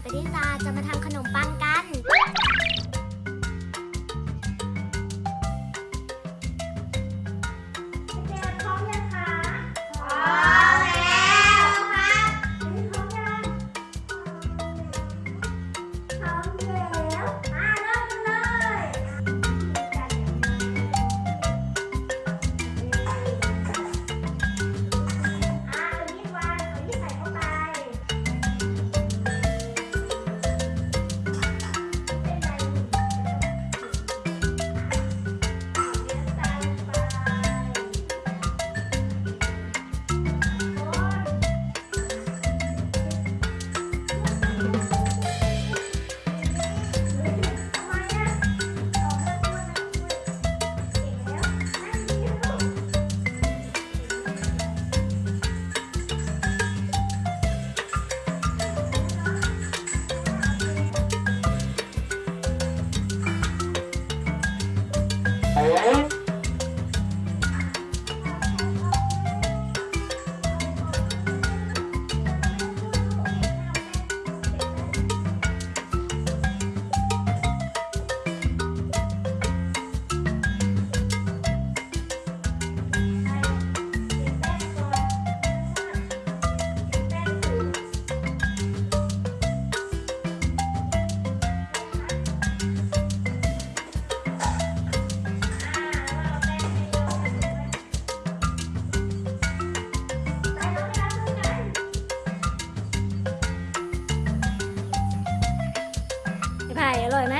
เปริตาจะมาทำ อร่อยไหม